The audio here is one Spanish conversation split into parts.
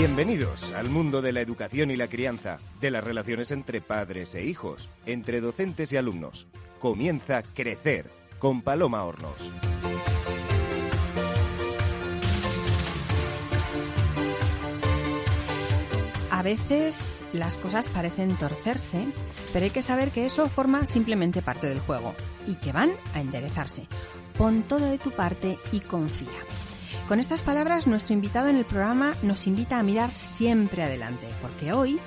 Bienvenidos al mundo de la educación y la crianza, de las relaciones entre padres e hijos, entre docentes y alumnos. Comienza Crecer con Paloma Hornos. A veces las cosas parecen torcerse, pero hay que saber que eso forma simplemente parte del juego y que van a enderezarse. Pon todo de tu parte y confía. Con estas palabras, nuestro invitado en el programa nos invita a mirar siempre adelante, porque hoy,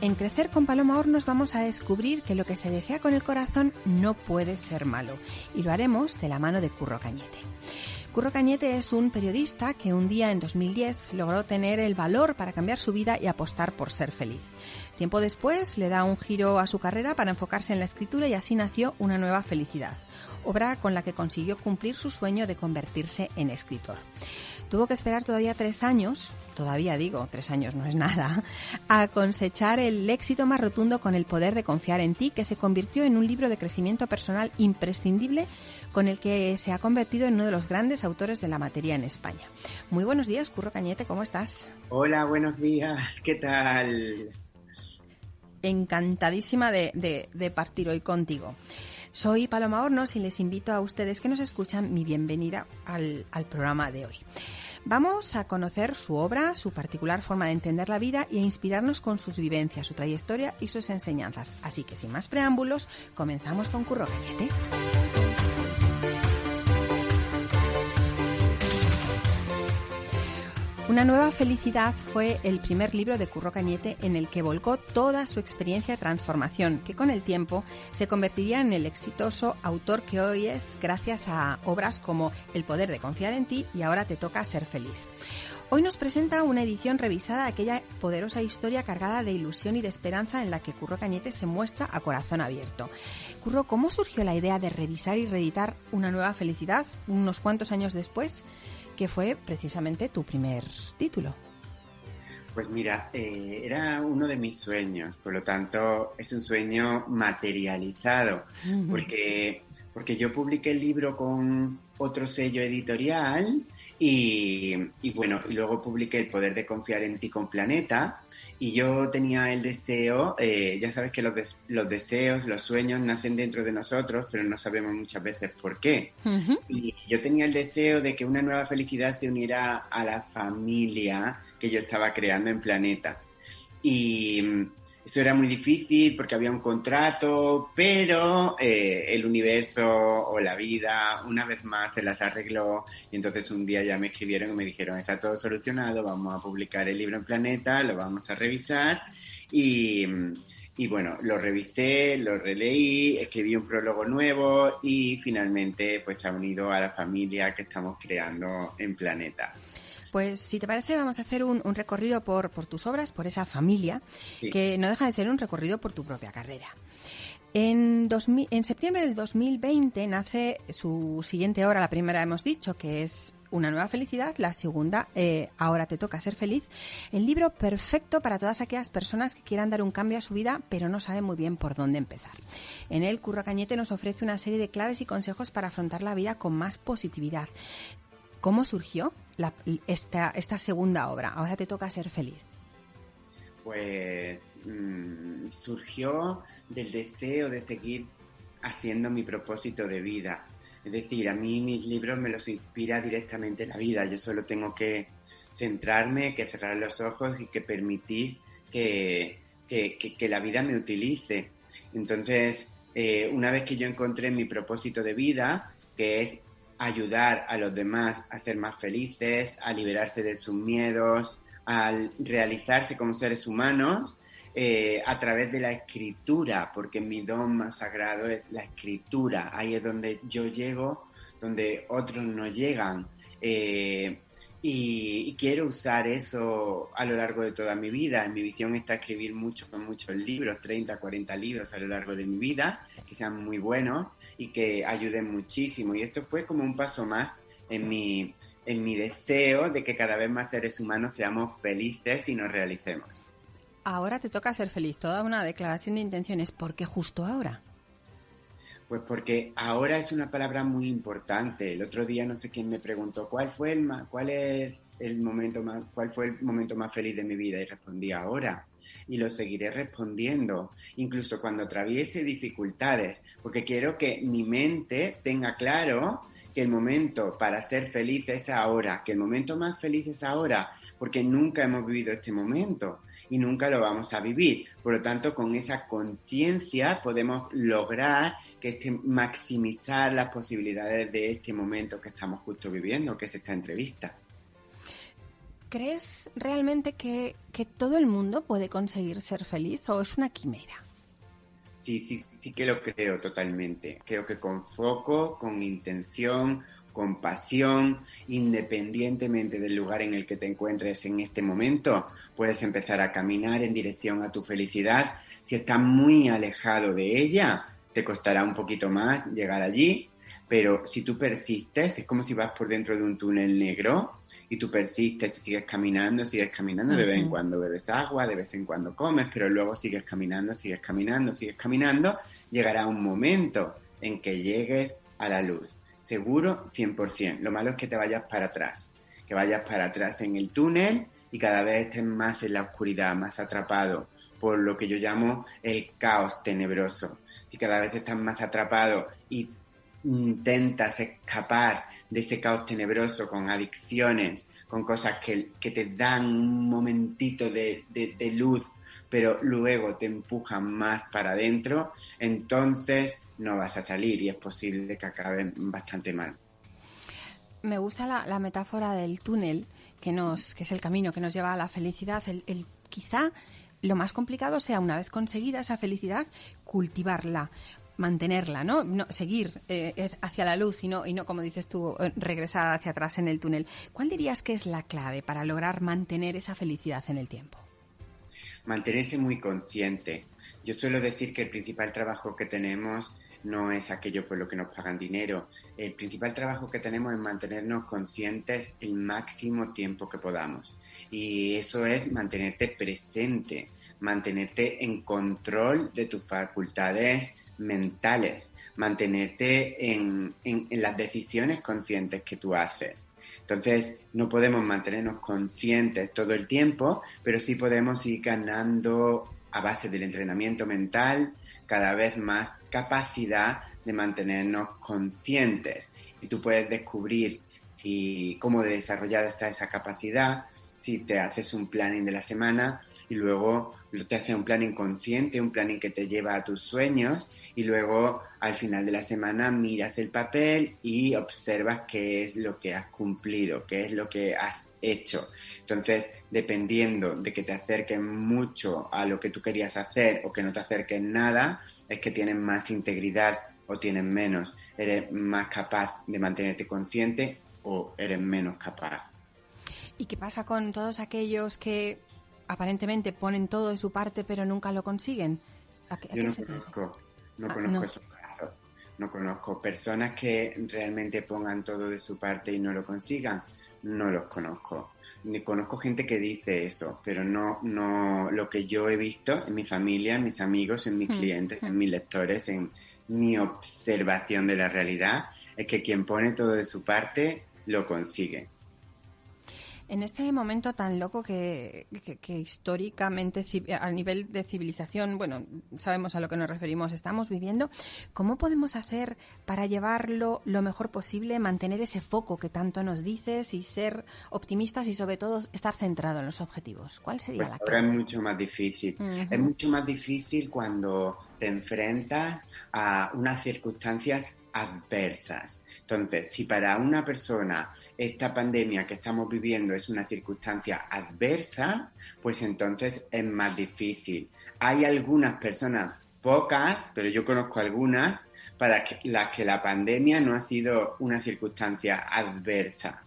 en Crecer con Paloma Hornos, vamos a descubrir que lo que se desea con el corazón no puede ser malo, y lo haremos de la mano de Curro Cañete. Curro Cañete es un periodista que un día en 2010 logró tener el valor para cambiar su vida y apostar por ser feliz. Tiempo después le da un giro a su carrera para enfocarse en la escritura y así nació Una nueva felicidad, obra con la que consiguió cumplir su sueño de convertirse en escritor. Tuvo que esperar todavía tres años, todavía digo, tres años no es nada, a cosechar el éxito más rotundo con el poder de confiar en ti, que se convirtió en un libro de crecimiento personal imprescindible con el que se ha convertido en uno de los grandes autores de la materia en España. Muy buenos días, Curro Cañete, ¿cómo estás? Hola, buenos días, ¿qué tal? Encantadísima de, de partir hoy contigo. Soy Paloma Hornos y les invito a ustedes que nos escuchan mi bienvenida al, al programa de hoy. Vamos a conocer su obra, su particular forma de entender la vida y a inspirarnos con sus vivencias, su trayectoria y sus enseñanzas. Así que sin más preámbulos, comenzamos con Curro Cañete. Una nueva felicidad fue el primer libro de Curro Cañete en el que volcó toda su experiencia de transformación, que con el tiempo se convertiría en el exitoso autor que hoy es gracias a obras como El poder de confiar en ti y Ahora te toca ser feliz. Hoy nos presenta una edición revisada de aquella poderosa historia cargada de ilusión y de esperanza en la que Curro Cañete se muestra a corazón abierto. Curro, ¿cómo surgió la idea de revisar y reeditar Una nueva felicidad unos cuantos años después? Que fue precisamente tu primer título. Pues mira, eh, era uno de mis sueños, por lo tanto es un sueño materializado, porque, porque yo publiqué el libro con otro sello editorial y, y, bueno, y luego publiqué El poder de confiar en ti con Planeta y yo tenía el deseo, eh, ya sabes que los, los, deseos, los sueños nacen dentro de nosotros, pero no sabemos muchas veces por qué. Y yo tenía el deseo de que una nueva felicidad se uniera a la familia que yo estaba creando en Planeta. Y, eso era muy difícil porque había un contrato, pero eh, el universo o la vida una vez más se las arregló y entonces un día ya me escribieron y me dijeron está todo solucionado, vamos a publicar el libro en Planeta, lo vamos a revisar y, y bueno, lo revisé, lo releí, escribí un prólogo nuevo y finalmente pues ha unido a la familia que estamos creando en Planeta. Pues si te parece vamos a hacer un, recorrido por, por, tus obras, por esa familia, que no deja de ser un recorrido por tu propia carrera. En, en septiembre del 2020 nace su siguiente obra, la primera hemos dicho, que es Una nueva felicidad, la segunda, eh, Ahora te toca ser feliz, el libro perfecto para todas aquellas personas que quieran dar un cambio a su vida pero no saben muy bien por dónde empezar. En él, Curro Cañete nos ofrece una serie de claves y consejos para afrontar la vida con más positividad. ¿Cómo surgió esta, esta segunda obra? Ahora te toca ser feliz. Pues mm, surgió del deseo de seguir haciendo mi propósito de vida. Es decir, a mí mis libros me los inspira directamente la vida. Yo solo tengo que centrarme, que cerrar los ojos y que permitir que, que, la vida me utilice. Entonces, eh, una vez que yo encontré mi propósito de vida, que es ayudar a los demás a ser más felices, a liberarse de sus miedos, a realizarse como seres humanos eh, a través de la escritura, porque mi don más sagrado es la escritura. Ahí es donde yo llego, donde otros no llegan. Eh, y, quiero usar eso a lo largo de toda mi vida. Mi visión está escribir muchos, muchos libros, 30, 40 libros a lo largo de mi vida, que sean muy buenos y que ayuden muchísimo. Y esto fue como un paso más en mi, en mi deseo de que cada vez más seres humanos seamos felices y nos realicemos. Ahora te toca ser feliz, toda una declaración de intenciones. ¿Por qué justo ahora? Pues porque ahora es una palabra muy importante. El otro día no sé quién me preguntó cuál fue el cuál es el momento más, cuál fue el momento más feliz de mi vida y respondí ahora y lo seguiré respondiendo, incluso cuando atraviese dificultades, porque quiero que mi mente tenga claro que el momento para ser feliz es ahora, que el momento más feliz es ahora, porque nunca hemos vivido este momento y nunca lo vamos a vivir. Por lo tanto, con esa conciencia podemos lograr que este, maximizar las posibilidades de este momento que estamos justo viviendo, que es esta entrevista. ¿Crees realmente que, que todo el mundo puede conseguir ser feliz o es una quimera? Sí, sí, sí que lo creo totalmente. Creo que con foco, con intención, con pasión, independientemente del lugar en el que te encuentres en este momento, puedes empezar a caminar en dirección a tu felicidad. Si estás muy alejado de ella, te costará un poquito más llegar allí, pero si tú persistes, es como si vas por dentro de un túnel negro y tú persistes y sigues caminando, sigues caminando, de vez en cuando bebes agua, de vez en cuando comes, pero luego sigues caminando, sigues caminando, sigues caminando, llegará un momento en que llegues a la luz. Seguro 100%. Lo malo es que te vayas para atrás, que vayas para atrás en el túnel y cada vez estés más en la oscuridad, más atrapado por lo que yo llamo el caos tenebroso. Si cada vez estás más atrapado y intentas escapar de ese caos tenebroso con adicciones, con cosas que, te dan un momentito de, luz, pero luego te empujan más para adentro, entonces no vas a salir y es posible que acaben bastante mal. Me gusta la, metáfora del túnel, que, nos, que es el camino que nos lleva a la felicidad. El, el, quizá lo más complicado sea, una vez conseguida esa felicidad, cultivarla mantenerla, ¿no? no seguir eh, hacia la luz y no, y no, como dices tú, eh, regresar hacia atrás en el túnel. ¿Cuál dirías que es la clave para lograr mantener esa felicidad en el tiempo? Mantenerse muy consciente. Yo suelo decir que el principal trabajo que tenemos no es aquello por lo que nos pagan dinero. El principal trabajo que tenemos es mantenernos conscientes el máximo tiempo que podamos. Y eso es mantenerte presente, mantenerte en control de tus facultades mentales, mantenerte en, las decisiones conscientes que tú haces. Entonces, no podemos mantenernos conscientes todo el tiempo, pero sí podemos ir ganando a base del entrenamiento mental cada vez más capacidad de mantenernos conscientes. Y tú puedes descubrir si, cómo desarrollar esta, esa capacidad si te haces un planning de la semana y luego te haces un planning consciente, un planning que te lleva a tus sueños y luego al final de la semana miras el papel y observas qué es lo que has cumplido, qué es lo que has hecho. Entonces, dependiendo de que te acerques mucho a lo que tú querías hacer o que no te acerques nada, es que tienes más integridad o tienes menos. Eres más capaz de mantenerte consciente o eres menos capaz. ¿Y qué pasa con todos aquellos que aparentemente ponen todo de su parte pero nunca lo consiguen? Yo no conozco, no ah, conozco esos casos. No conozco personas que realmente pongan todo de su parte y no lo consigan. No los conozco. Ni conozco gente que dice eso, pero no, no lo que yo he visto en mi familia, en mis amigos, en mis hmm. clientes, en hmm. mis lectores, en mi observación de la realidad, es que quien pone todo de su parte lo consigue. En este momento tan loco que, históricamente, a nivel de civilización, bueno, sabemos a lo que nos referimos, estamos viviendo, ¿cómo podemos hacer para llevarlo lo mejor posible, mantener ese foco que tanto nos dices y ser optimistas y sobre todo estar centrado en los objetivos? ¿Cuál sería pues la clave? Ahora es mucho más difícil. Es mucho más difícil cuando te enfrentas a unas circunstancias adversas. Entonces, si para una persona esta pandemia que estamos viviendo es una circunstancia adversa, pues entonces es más difícil. Hay algunas personas, pocas, pero yo conozco algunas, para las que la pandemia no ha sido una circunstancia adversa,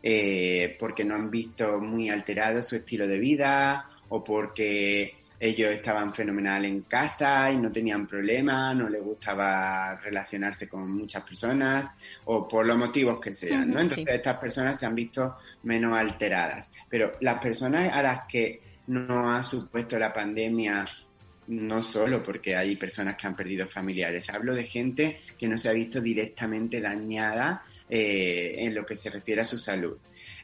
eh, porque no han visto muy alterado su estilo de vida o porque ellos estaban fenomenal en casa y no tenían problemas, no les gustaba relacionarse con muchas personas o por los motivos que sean, ¿no? Entonces estas personas se han visto menos alteradas. Pero las personas a las que no ha supuesto la pandemia, no solo porque hay personas que han perdido familiares, hablo de gente que no se ha visto directamente dañada eh, en lo que se refiere a su salud.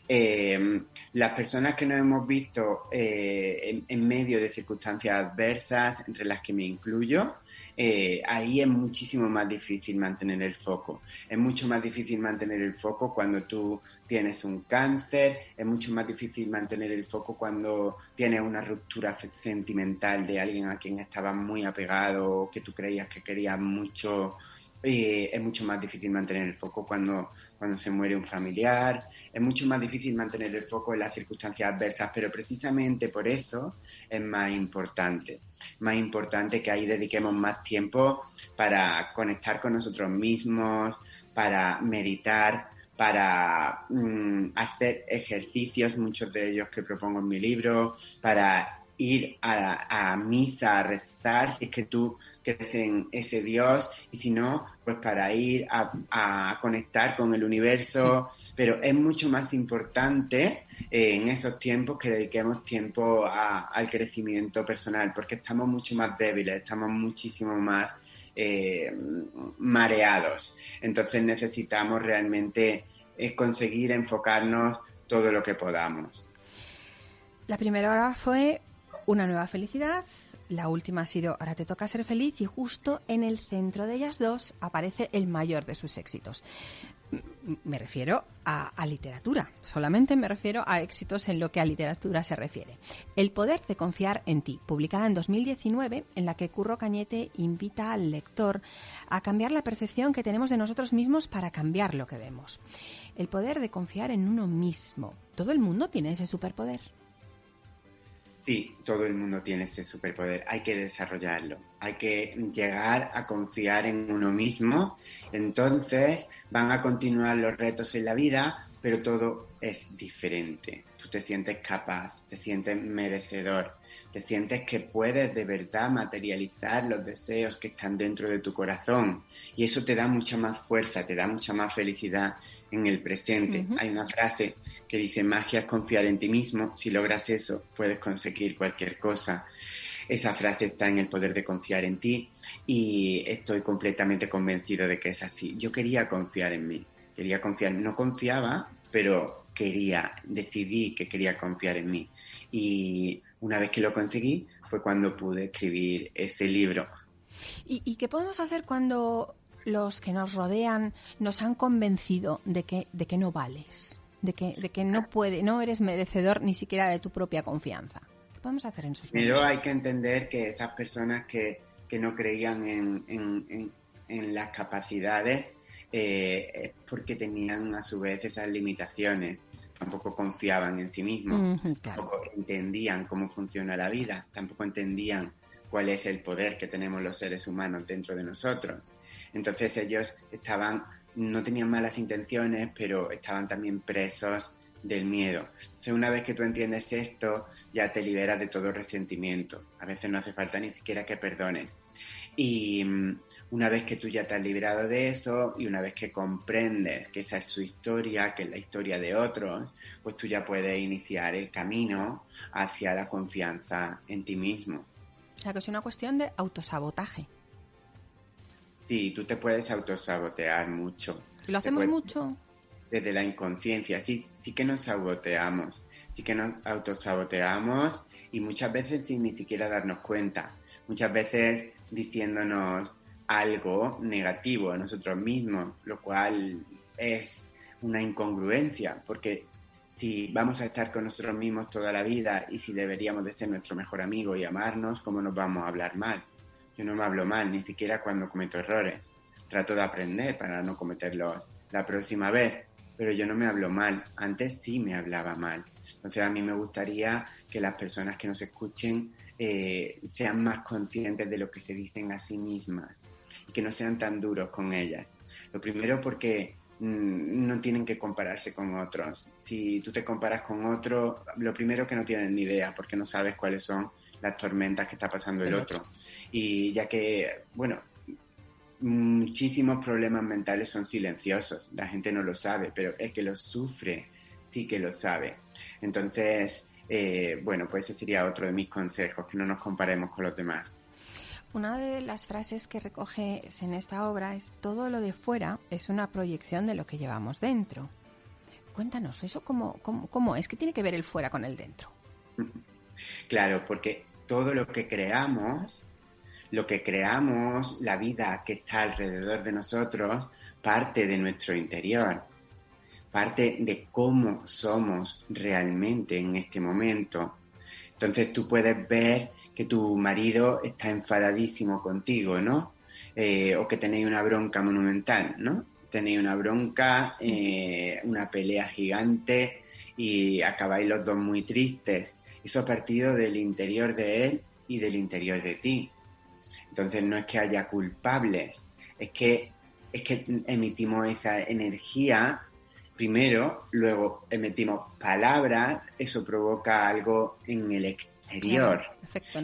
Eh, las personas que nos hemos visto eh, en, medio de circunstancias adversas, entre las que me incluyo, ahí es muchísimo más difícil mantener el foco. Es mucho más difícil mantener el foco cuando tú tienes un cáncer, es mucho más difícil mantener el foco cuando tienes una ruptura sentimental de alguien a quien estabas muy apegado, que tú creías que querías mucho es mucho más difícil mantener el foco cuando, cuando se muere un familiar, es mucho más difícil mantener el foco en las circunstancias adversas, pero precisamente por eso es más importante, más importante que ahí dediquemos más tiempo para conectar con nosotros mismos, para meditar, para mm, hacer ejercicios, muchos de ellos que propongo en mi libro, para ir a, a misa, a rezar, si es que tú crees en ese Dios y si no, pues para ir a, conectar con el universo, pero es mucho más importante eh, en esos tiempos que dediquemos tiempo al crecimiento personal, porque estamos mucho más débiles, estamos muchísimo más eh, mareados. Entonces necesitamos realmente eh, conseguir enfocarnos todo lo que podamos. La primera hora fue una nueva felicidad, la última ha sido Ahora te toca ser feliz y justo en el centro de ellas dos aparece el mayor de sus éxitos. Me refiero a, literatura, solamente me refiero a éxitos en lo que a literatura se refiere. El poder de confiar en ti, publicada en 2019, en la que Curro Cañete invita al lector a cambiar la percepción que tenemos de nosotros mismos para cambiar lo que vemos. El poder de confiar en uno mismo. ¿Todo el mundo tiene ese superpoder? Sí, todo el mundo tiene ese superpoder, hay que desarrollarlo, hay que llegar a confiar en uno mismo, entonces van a continuar los retos en la vida, pero todo es diferente. Tú te sientes capaz, te sientes merecedor, te sientes que puedes de verdad materializar los deseos que están dentro de tu corazón y eso te da mucha más fuerza, te da mucha más felicidad en el presente. Hay una frase que dice, magia es confiar en ti mismo, si logras eso puedes conseguir cualquier cosa. Esa frase está en el poder de confiar en ti y estoy completamente convencido de que es así. Yo quería confiar en mí, quería confiar, no confiaba, pero quería, decidí que quería confiar en mí. Y una vez que lo conseguí fue cuando pude escribir ese libro. ¿Y, y qué podemos hacer cuando los que nos rodean nos han convencido de que, de que no vales, de que, de que no puede, no eres merecedor ni siquiera de tu propia confianza. ¿Qué podemos hacer en sus Pero hay que entender que esas personas que, que no creían en, en, en, las capacidades eh, es porque tenían a su vez esas limitaciones. Tampoco confiaban en sí mismos, tampoco entendían cómo funciona la vida, tampoco entendían cuál es el poder que tenemos los seres humanos dentro de nosotros. Entonces ellos estaban, no tenían malas intenciones, pero estaban también presos del miedo. Entonces, una vez que tú entiendes esto, ya te liberas de todo resentimiento. A veces no hace falta ni siquiera que perdones. Y mm, una vez que tú ya te has liberado de eso y una vez que comprendes que esa es su historia, que es la historia de otros, pues tú ya puedes iniciar el camino hacia la confianza en ti mismo. O sea, que es una cuestión de autosabotaje. Sí, tú te puedes autosabotear mucho. ¿Lo hacemos mucho? Desde la inconsciencia, sí, sí que nos saboteamos, sí que nos autosaboteamos y muchas veces sin ni siquiera darnos cuenta. Muchas veces diciéndonos algo negativo a nosotros mismos, lo cual es una incongruencia, porque si vamos a estar con nosotros mismos toda la vida y si deberíamos de ser nuestro mejor amigo y amarnos, ¿cómo nos vamos a hablar mal? Yo no me hablo mal, ni siquiera cuando cometo errores. Trato de aprender para no cometerlos la próxima vez, pero yo no me hablo mal. Antes sí me hablaba mal. Entonces a mí me gustaría que las personas que nos escuchen eh, sean más conscientes de lo que se dicen a sí mismas y que no sean tan duros con ellas. Lo primero porque mm, no tienen que compararse con otros. Si tú te comparas con otro, lo primero que no tienen ni idea porque no sabes cuáles son las tormentas que está pasando el otro. Y ya que, bueno, muchísimos problemas mentales son silenciosos, la gente no lo sabe, pero el que los sufre sí que lo sabe. Entonces, eh, bueno, pues ese sería otro de mis consejos, que no nos comparemos con los demás. Una de las frases que recoges en esta obra es todo lo de fuera es una proyección de lo que llevamos dentro. Cuéntanos, ¿eso cómo, cómo, cómo es? ¿Qué tiene que ver el fuera con el dentro? Claro, porque todo lo que creamos, lo que creamos, la vida que está alrededor de nosotros, parte de nuestro interior, parte de cómo somos realmente en este momento. Entonces tú puedes ver que tu marido está enfadadísimo contigo, ¿no? Eh, o que tenéis una bronca monumental, ¿no? Tenéis una bronca, eh, una pelea gigante y acabáis los dos muy tristes. Eso ha partido del interior de él y del interior de ti. Entonces no es que haya culpables, es que, es que emitimos esa energía primero, luego emitimos palabras, eso provoca algo en el exterior.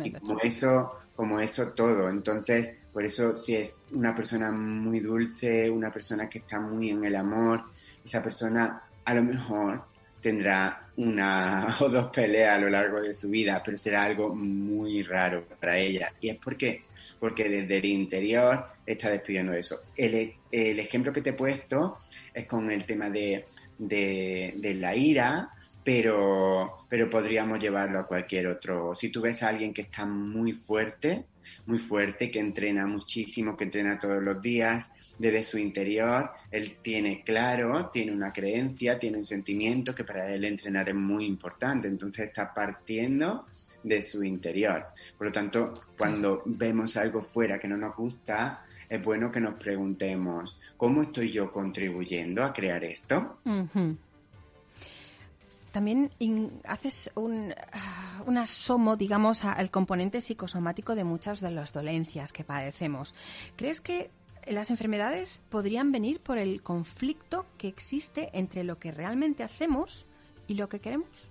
y como eso, como eso todo. Entonces, por eso si es una persona muy dulce, una persona que está muy en el amor, esa persona a lo mejor tendrá una o dos peleas a lo largo de su vida, pero será algo muy raro para ella. Y es porque, porque desde el interior está despidiendo eso. El, el ejemplo que te he puesto es con el tema de, de, la ira, pero, pero podríamos llevarlo a cualquier otro. Si tú ves a alguien que está muy fuerte, muy fuerte, que entrena muchísimo, que entrena todos los días, desde su interior, él tiene claro, tiene una creencia, tiene un sentimiento que para él entrenar es muy importante, entonces está partiendo de su interior. Por lo tanto, cuando vemos algo fuera que no nos gusta, es bueno que nos preguntemos, ¿cómo estoy yo contribuyendo a crear esto? También haces un, ah, un, asomo, digamos, al componente psicosomático de muchas de las dolencias que padecemos. ¿Crees que las enfermedades podrían venir por el conflicto que existe entre lo que realmente hacemos y lo que queremos?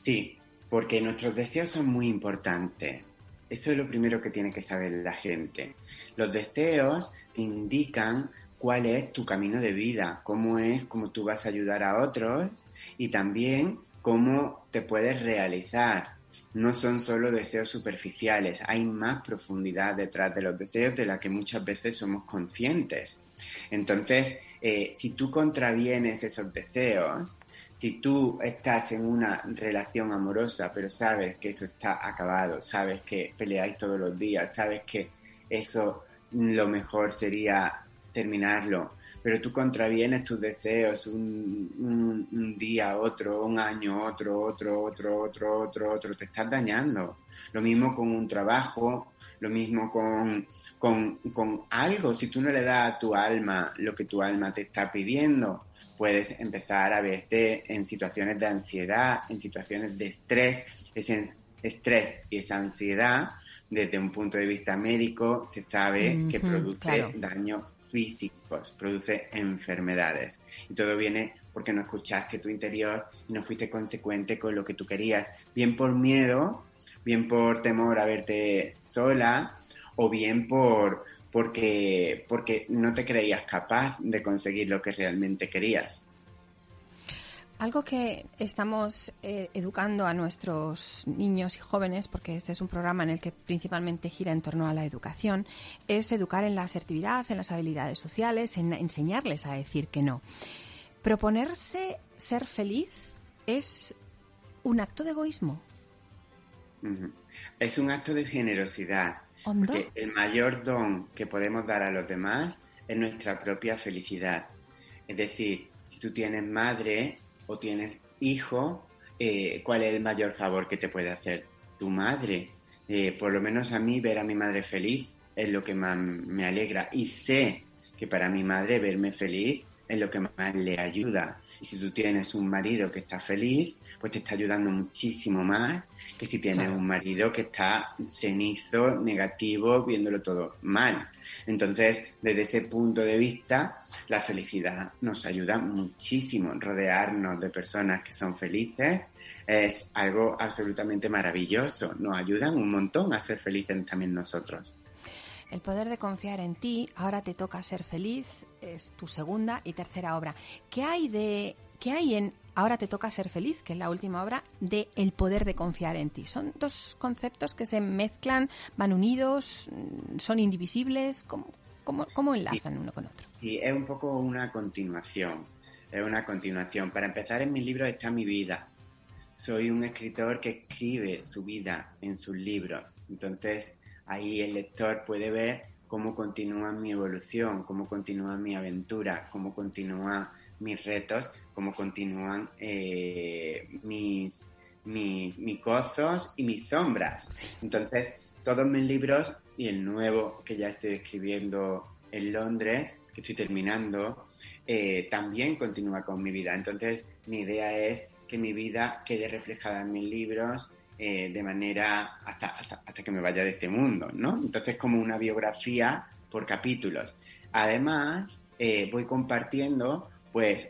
Sí, porque nuestros deseos son muy importantes. Eso es lo primero que tiene que saber la gente. Los deseos te indican cuál es tu camino de vida, cómo es, cómo tú vas a ayudar a otros y también cómo te puedes realizar. No son solo deseos superficiales, hay más profundidad detrás de los deseos de la que muchas veces somos conscientes. Entonces, eh, si tú contravienes esos deseos, si tú estás en una relación amorosa, pero sabes que eso está acabado, sabes que peleáis todos los días, sabes que eso lo mejor sería terminarlo, pero tú contravienes tus deseos un, un, día, otro, un año, otro, otro, otro, otro, otro, otro, te estás dañando. Lo mismo con un trabajo, lo mismo con, con, con algo, si tú no le das a tu alma lo que tu alma te está pidiendo, puedes empezar a verte en situaciones de ansiedad, en situaciones de estrés. Ese estrés y esa ansiedad, desde un punto de vista médico, se sabe que produce daños físicos, produce enfermedades. Y todo viene porque no escuchaste tu interior y no fuiste consecuente con lo que tú querías, bien por miedo, bien por temor a verte sola o bien por porque, porque no te creías capaz de conseguir lo que realmente querías. Algo que estamos eh, educando a nuestros niños y jóvenes, porque este es un programa en el que principalmente gira en torno a la educación, es educar en la asertividad, en las habilidades sociales, en enseñarles a decir que no. Proponerse ser feliz es un acto de egoísmo. Es un acto de generosidad. Porque el mayor don que podemos dar a los demás es nuestra propia felicidad. Es decir, si tú tienes madre o tienes hijo, eh, ¿cuál es el mayor favor que te puede hacer? Tu madre. Eh, por lo menos a mí ver a mi madre feliz es lo que más me alegra. Y sé que para mi madre verme feliz es lo que más le ayuda. Y si tú tienes un marido que está feliz, pues te está ayudando muchísimo más que si tienes un marido que está cenizo, negativo, viéndolo todo mal. Entonces, desde ese punto de vista, la felicidad nos ayuda muchísimo. Rodearnos de personas que son felices es algo absolutamente maravilloso. Nos ayudan un montón a ser felices también nosotros. El poder de confiar en ti, ahora te toca ser feliz, es tu segunda y tercera obra. ¿Qué hay de qué hay en Ahora te toca ser feliz, que es la última obra de El poder de confiar en ti. Son dos conceptos que se mezclan, van unidos, mm, son indivisibles. ¿Cómo, cómo, enlazan uno con otro? Sí, es un poco una continuación. Es una continuación. Para empezar, en mi libro está mi vida. Soy un escritor que escribe su vida en sus libros. Entonces, ahí el lector puede ver cómo continúa mi evolución, cómo continúa mi aventura, cómo continúan mis retos, cómo continúan eh, mis, mis, mis gozos y mis sombras. Entonces, todos mis libros y el nuevo que ya estoy escribiendo en Londres, que estoy terminando, eh, también continúa con mi vida. Entonces, mi idea es que mi vida quede reflejada en mis libros eh, de manera hasta, hasta, que me vaya de este mundo, ¿no? Entonces, como una biografía por capítulos. Además, eh, voy compartiendo, pues,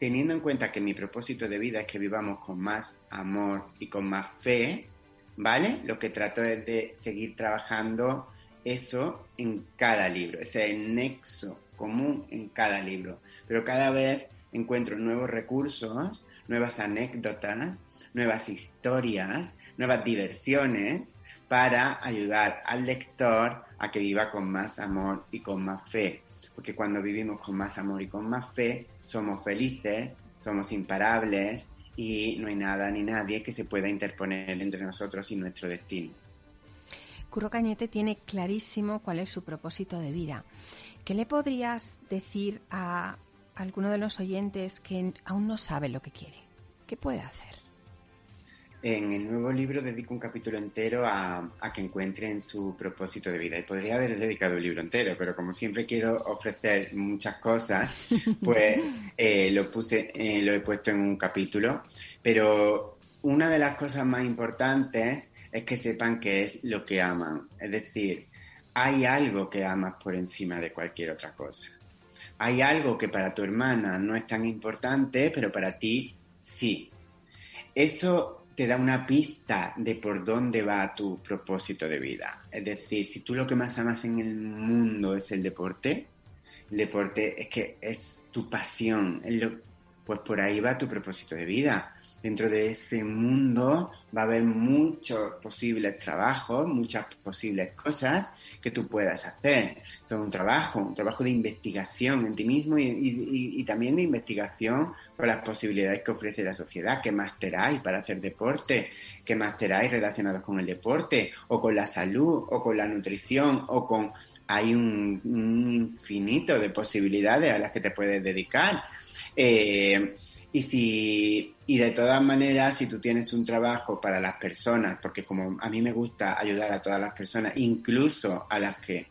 teniendo en cuenta que mi propósito de vida es que vivamos con más amor y con más fe, ¿vale? Lo que trato es de seguir trabajando eso en cada libro, ese nexo común en cada libro. Pero cada vez encuentro nuevos recursos, nuevas anécdotas, nuevas historias nuevas diversiones para ayudar al lector a que viva con más amor y con más fe. Porque cuando vivimos con más amor y con más fe, somos felices, somos imparables y no hay nada ni nadie que se pueda interponer entre nosotros y nuestro destino. Curro Cañete tiene clarísimo cuál es su propósito de vida. ¿Qué le podrías decir a alguno de los oyentes que aún no sabe lo que quiere? ¿Qué puede hacer? En el nuevo libro dedico un capítulo entero a, que encuentren su propósito de vida. Y podría haber dedicado el libro entero, pero como siempre quiero ofrecer muchas cosas, pues eh, lo puse, eh, lo he puesto en un capítulo. Pero una de las cosas más importantes es que sepan qué es lo que aman. Es decir, hay algo que amas por encima de cualquier otra cosa. Hay algo que para tu hermana no es tan importante, pero para ti sí. Eso te da una pista de por dónde va tu propósito de vida. Es decir, si tú lo que más amas en el mundo es el deporte, el deporte es que es tu pasión, pues por ahí va tu propósito de vida dentro de ese mundo va a haber muchos posibles trabajos, muchas posibles cosas que tú puedas hacer. Esto es un trabajo, un trabajo de investigación en ti mismo y, también de investigación por las posibilidades que ofrece la sociedad. ¿Qué máster hay para hacer deporte? ¿Qué máster hay relacionados con el deporte? ¿O con la salud? ¿O con la nutrición? ¿O con...? Hay un, infinito de posibilidades a las que te puedes dedicar. Eh, y si, y de todas maneras, si tú tienes un trabajo para las personas, porque como a mí me gusta ayudar a todas las personas, incluso a las que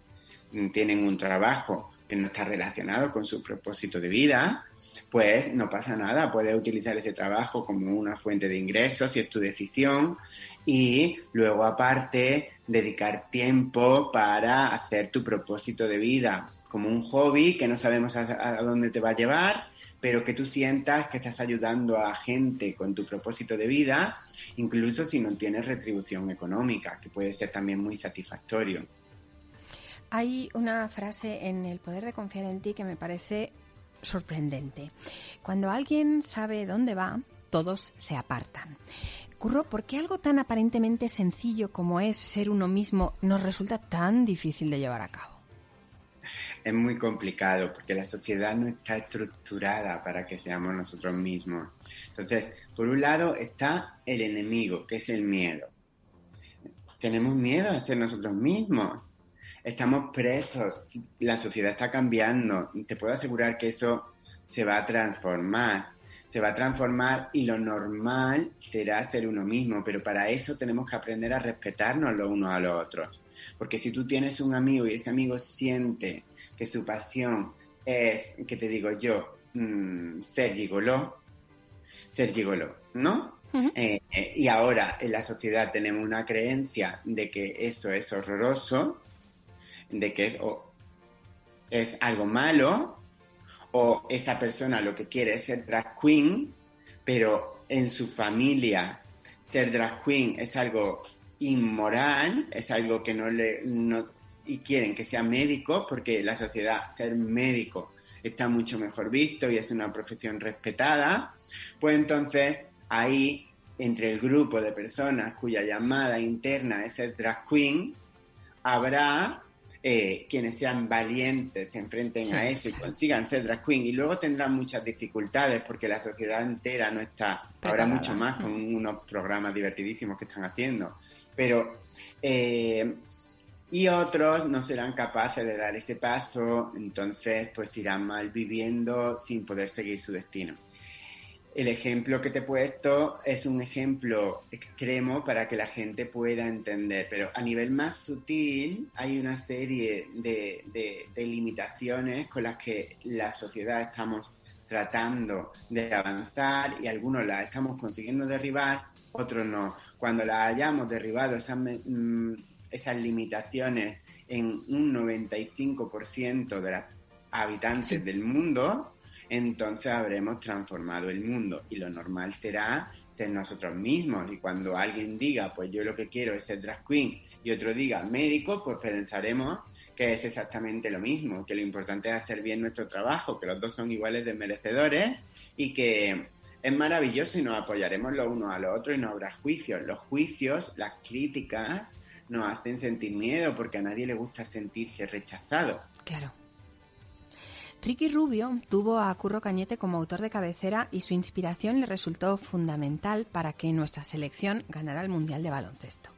tienen un trabajo que no está relacionado con su propósito de vida, pues no pasa nada, puedes utilizar ese trabajo como una fuente de ingresos si es tu decisión y luego aparte dedicar tiempo para hacer tu propósito de vida como un hobby que no sabemos a dónde te va a llevar pero que tú sientas que estás ayudando a gente con tu propósito de vida, incluso si no tienes retribución económica, que puede ser también muy satisfactorio. Hay una frase en El poder de confiar en ti que me parece sorprendente. Cuando alguien sabe dónde va, todos se apartan. Curro, ¿por qué algo tan aparentemente sencillo como es ser uno mismo nos resulta tan difícil de llevar a cabo? es muy complicado porque la sociedad no está estructurada para que seamos nosotros mismos. Entonces, por un lado está el enemigo, que es el miedo. Tenemos miedo a ser nosotros mismos. Estamos presos. La sociedad está cambiando. Te puedo asegurar que eso se va a transformar. Se va a transformar y lo normal será ser uno mismo, pero para eso tenemos que aprender a respetarnos los unos a los otros. Porque si tú tienes un amigo y ese amigo siente que su pasión es, que te digo yo, mm, ser gigoló, ser gigoló, ¿no? Eh, eh, y ahora en la sociedad tenemos una creencia de que eso es horroroso, de que es, es algo malo, o esa persona lo que quiere es ser drag queen, pero en su familia ser drag queen es algo inmoral, es algo que no le, y quieren que sea médico porque la sociedad, ser médico está mucho mejor visto y es una profesión respetada, pues entonces ahí entre el grupo de personas cuya llamada interna es el drag queen, habrá eh, quienes sean valientes, se enfrenten a eso y consigan ser drag queen. Y luego tendrán muchas dificultades porque la sociedad entera no está, habrá mucho más con unos programas divertidísimos que están haciendo. Pero, eh, y otros no serán capaces de dar ese paso, entonces pues irán mal viviendo sin poder seguir su destino. El ejemplo que te he puesto es un ejemplo extremo para que la gente pueda entender, pero a nivel más sutil hay una serie de, limitaciones con las que la sociedad estamos tratando de avanzar y algunos las estamos consiguiendo derribar, otros no. Cuando las hayamos derribado esas, mm, esas limitaciones en un 95% de los habitantes del mundo, entonces habremos transformado el mundo y lo normal será ser nosotros mismos. Y cuando alguien diga, pues yo lo que quiero es ser drag queen y otro diga médico, pues pensaremos que es exactamente lo mismo, que lo importante es hacer bien nuestro trabajo, que los dos son iguales de merecedores y que es maravilloso y nos apoyaremos los unos a los otros y no habrá juicios. Los juicios, las críticas, nos hacen sentir miedo porque a nadie le gusta sentirse rechazado. Claro. Ricky Rubio tuvo a Curro Cañete como autor de cabecera y su inspiración le resultó fundamental para que nuestra selección ganara el Mundial de Baloncesto.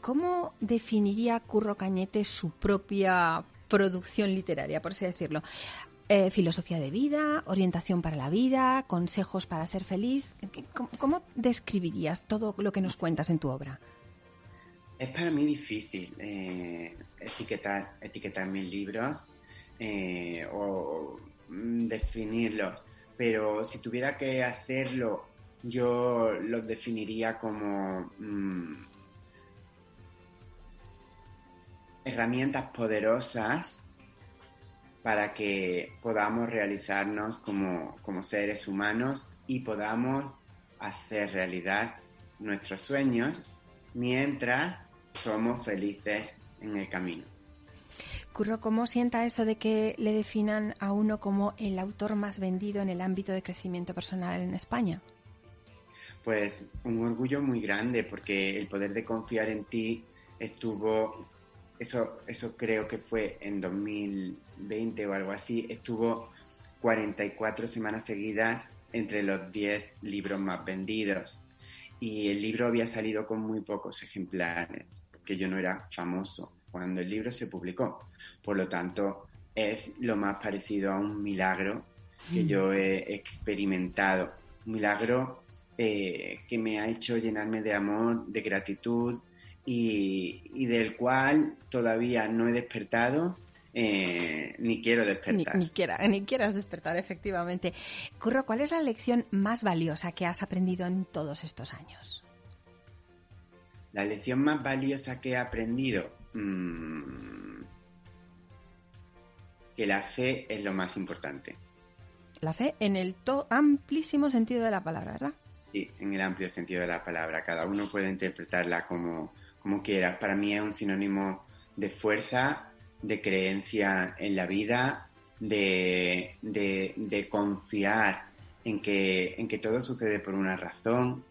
¿Cómo definiría Curro Cañete su propia producción literaria, por así decirlo? Eh, filosofía de vida, orientación para la vida, consejos para ser feliz. ¿Cómo, describirías todo lo que nos cuentas en tu obra? Es para mí difícil eh, etiquetar, etiquetar mis libros eh, o mm, definirlos, pero si tuviera que hacerlo, yo los definiría como mm, herramientas poderosas para que podamos realizarnos como, como seres humanos y podamos hacer realidad nuestros sueños mientras somos felices en el camino. Curro, ¿cómo sienta eso de que le definan a uno como el autor más vendido en el ámbito de crecimiento personal en España? Pues un orgullo muy grande porque el poder de confiar en ti estuvo, eso, eso creo que fue en 2020 o algo así, estuvo 44 semanas seguidas entre los 10 libros más vendidos. Y el libro había salido con muy pocos ejemplares, porque yo no era famoso cuando el libro se publicó. Por lo tanto, es lo más parecido a un milagro que yo he experimentado. Un milagro eh, que me ha hecho llenarme de amor, de gratitud y, del cual todavía no he despertado eh, ni quiero despertar. Ni, ni, quieras despertar, efectivamente. Curro, ¿cuál es la lección más valiosa que has aprendido en todos estos años? La lección más valiosa que he aprendido, Mm, que la fe es lo más importante. La fe en el amplísimo sentido de la palabra, ¿verdad? Sí, en el amplio sentido de la palabra. Cada uno puede interpretarla como, como quiera. Para mí es un sinónimo de fuerza, de creencia en la vida, de, de, confiar en que, en que todo sucede por una razón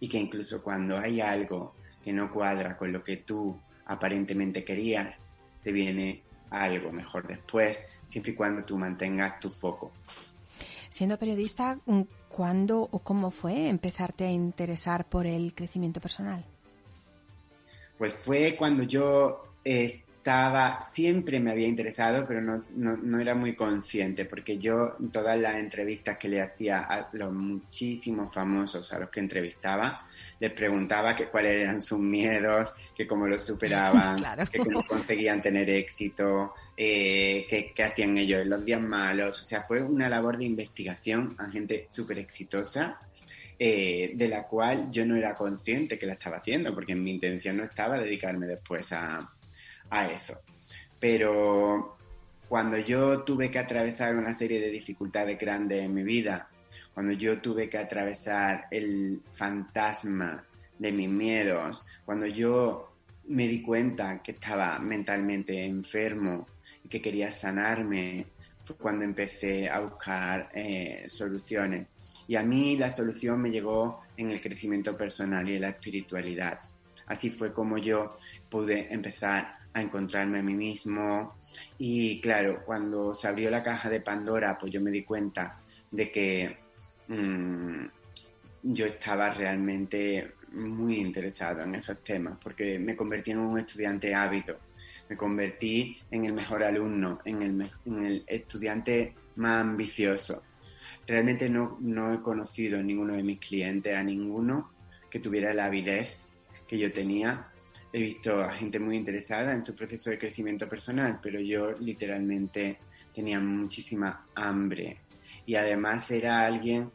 y que incluso cuando hay algo que no cuadra con lo que tú aparentemente querías, te viene algo mejor después, siempre y cuando tú mantengas tu foco. Siendo periodista, ¿cuándo o cómo fue empezarte a interesar por el crecimiento personal? Pues fue cuando yo eh, estaba, siempre me había interesado, pero no, no, era muy consciente, porque yo en todas las entrevistas que le hacía a los muchísimos famosos a los que entrevistaba, les preguntaba que cuáles eran sus miedos, que cómo los superaban, que cómo conseguían tener éxito, eh, que, hacían ellos en los días malos. O sea, fue una labor de investigación a gente súper exitosa. Eh, de la cual yo no era consciente que la estaba haciendo, porque mi intención no estaba dedicarme después a, a eso. Pero cuando yo tuve que atravesar una serie de dificultades grandes en mi vida, cuando yo tuve que atravesar el fantasma de mis miedos, cuando yo me di cuenta que estaba mentalmente enfermo y que quería sanarme, fue cuando empecé a buscar eh, soluciones. Y a mí la solución me llegó en el crecimiento personal y en la espiritualidad. Así fue como yo pude empezar a encontrarme a mí mismo. Y claro, cuando se abrió la caja de Pandora, pues yo me di cuenta de que mm, yo estaba realmente muy interesado en esos temas, porque me convertí en un estudiante ávido, me convertí en el mejor alumno, en el, en el estudiante más ambicioso. Realmente no, no he conocido en ninguno de mis clientes a ninguno que tuviera la avidez que yo tenía. He visto a gente muy interesada en su proceso de crecimiento personal, pero yo literalmente tenía muchísima hambre. Y además era alguien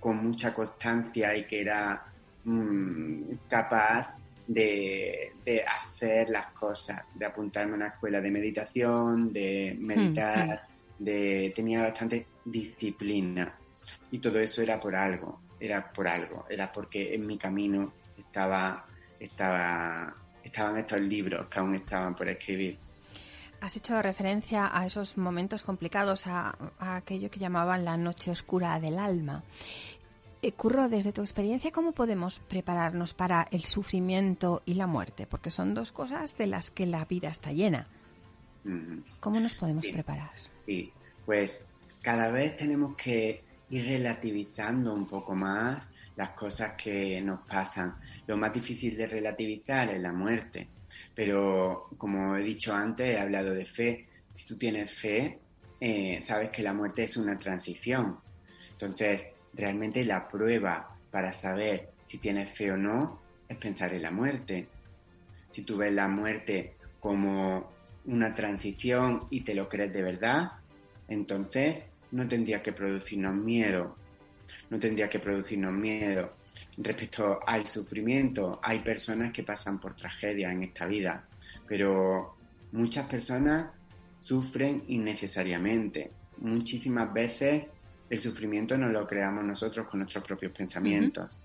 con mucha constancia y que era mm, capaz de, hacer las cosas, de apuntarme a una escuela de meditación, de meditar, mm. de tenía bastante disciplina y todo eso era por algo, era por algo, era porque en mi camino estaba, estaba, estaban estos libros que aún estaban por escribir. Has hecho referencia a esos momentos complicados, a, aquello que llamaban la noche oscura del alma. Eh, Curro, desde tu experiencia, ¿cómo podemos prepararnos para el sufrimiento y la muerte? Porque son dos cosas de las que la vida está llena. ¿Cómo nos podemos preparar? Sí, pues cada vez tenemos que ir relativizando un poco más las cosas que nos pasan. Lo más difícil de relativizar es la muerte, pero como he dicho antes, he hablado de fe. Si tú tienes fe, eh, sabes que la muerte es una transición. Entonces, realmente la prueba para saber si tienes fe o no es pensar en la muerte. Si tú ves la muerte como una transición y te lo crees de verdad, entonces no tendría que producirnos miedo. No tendría que producirnos miedo. Respecto al sufrimiento, hay personas que pasan por tragedias en esta vida, pero muchas personas sufren innecesariamente. Muchísimas veces el sufrimiento no lo creamos nosotros con nuestros propios pensamientos.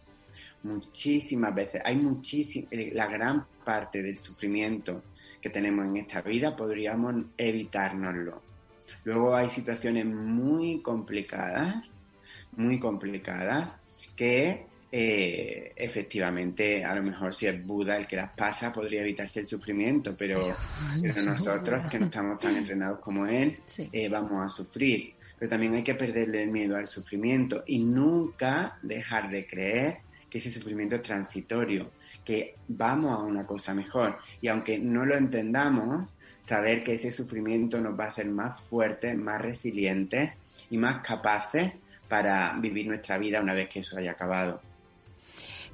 Muchísimas veces, hay muchísimas, la gran parte del sufrimiento que tenemos en esta vida podríamos evitárnoslo. Luego hay situaciones muy complicadas, muy complicadas, que eh, efectivamente, a lo mejor si es Buda el que las pasa, podría evitarse el sufrimiento, pero, nosotros, que no estamos tan entrenados como él, eh, vamos a sufrir. Pero también hay que perderle el miedo al sufrimiento y nunca dejar de creer que ese sufrimiento es transitorio, que vamos a una cosa mejor. Y aunque no lo entendamos, saber que ese sufrimiento nos va a hacer más fuertes, más resilientes y más capaces para vivir nuestra vida una vez que eso haya acabado.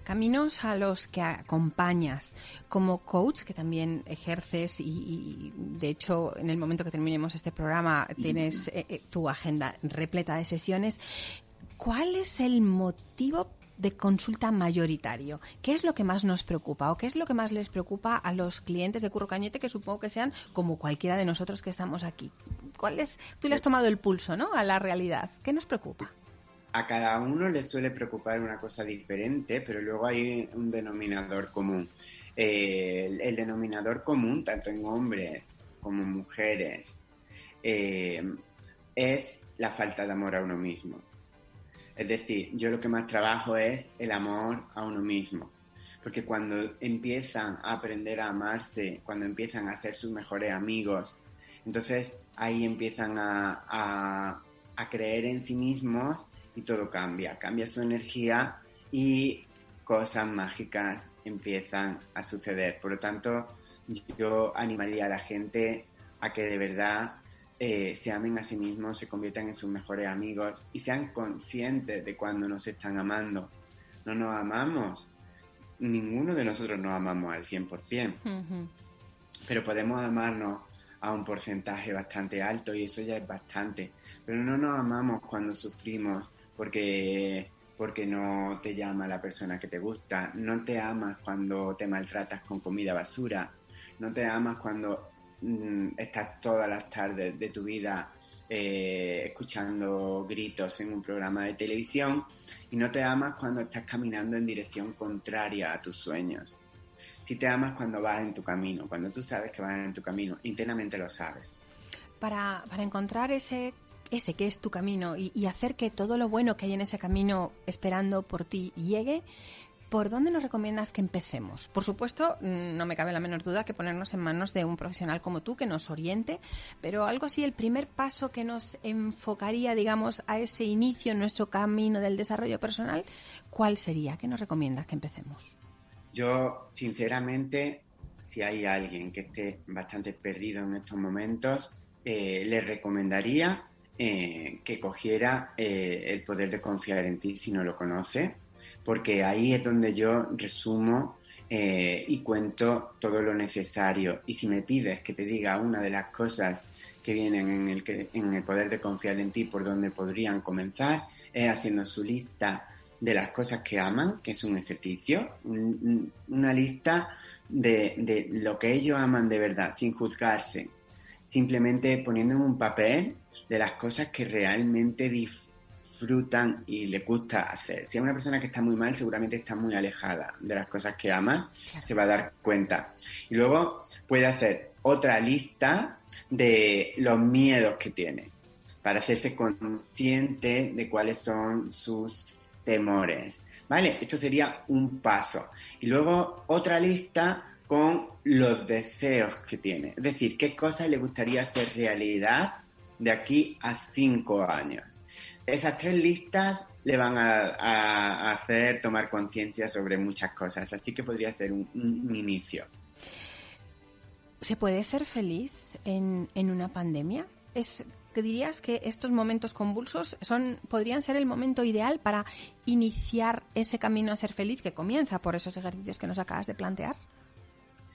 Caminos a los que acompañas como coach, que también ejerces y, de hecho en el momento que terminemos este programa tienes eh, eh, tu agenda repleta de sesiones. ¿Cuál es el motivo de consulta mayoritario. ¿Qué es lo que más nos preocupa o qué es lo que más les preocupa a los clientes de Curro Cañete que supongo que sean como cualquiera de nosotros que estamos aquí? ¿Cuál es? Tú le has tomado el pulso, ¿no? A la realidad. ¿Qué nos preocupa? A cada uno le suele preocupar una cosa diferente, pero luego hay un denominador común. Eh, el, denominador común, tanto en hombres como mujeres, eh, es la falta de amor a uno mismo. Es decir, yo lo que más trabajo es el amor a uno mismo. Porque cuando empiezan a aprender a amarse, cuando empiezan a ser sus mejores amigos, entonces ahí empiezan a, creer en sí mismos y todo cambia. Cambia su energía y cosas mágicas empiezan a suceder. Por lo tanto, yo animaría a la gente a que de verdad eh, se amen a sí mismos, se conviertan en sus mejores amigos y sean conscientes de cuando nos están amando. No nos amamos, ninguno de nosotros nos amamos al 100%, pero podemos amarnos a un porcentaje bastante alto y eso ya es bastante. Pero no nos amamos cuando sufrimos porque porque no te llama la persona que te gusta, no te amas cuando te maltratas con comida basura, no te amas cuando Mm, estás todas las tardes de tu vida eh, escuchando gritos en un programa de televisión y no te amas cuando estás caminando en dirección contraria a tus sueños. Si te amas cuando vas en tu camino, cuando tú sabes que vas en tu camino, internamente lo sabes. Para, para encontrar ese ese que es tu camino y, hacer que todo lo bueno que hay en ese camino esperando por ti llegue, ¿por dónde nos recomiendas que empecemos? Por supuesto, mm, no me cabe la menor duda que ponernos en manos de un profesional como tú que nos oriente, pero algo así, el primer paso que nos enfocaría, digamos, a ese inicio en nuestro camino del desarrollo personal, ¿cuál sería? ¿Qué nos recomiendas que empecemos? Yo, sinceramente, si hay alguien que esté bastante perdido en estos momentos, eh, le recomendaría eh, que cogiera eh, el poder de confiar en ti si no lo conoce, porque ahí es donde yo resumo y cuento todo lo necesario. Y si me pides que te diga una de las cosas que vienen en el, en el poder de confiar en ti por donde podrían comenzar, es haciendo su lista de las cosas que aman, que es un ejercicio, una lista de, de, lo que ellos aman de verdad, sin juzgarse, simplemente poniendo en un papel de las cosas que realmente disfrutan y les gusta hacer. Si es una persona que está muy mal, seguramente está muy alejada de las cosas que ama, se va a dar cuenta. Y luego puede hacer otra lista de los miedos que tiene para hacerse consciente de cuáles son sus temores. ¿Vale? Esto sería un paso. Y luego otra lista con los deseos que tiene. Es decir, qué cosas le gustaría hacer realidad de aquí a cinco años. Esas tres listas le van a, hacer tomar conciencia sobre muchas cosas, así que podría ser un, inicio. ¿Se puede ser feliz en, en una pandemia? ¿Es dirías que estos momentos convulsos son podrían ser el momento ideal para iniciar ese camino a ser feliz que comienza por esos ejercicios que nos acabas de plantear?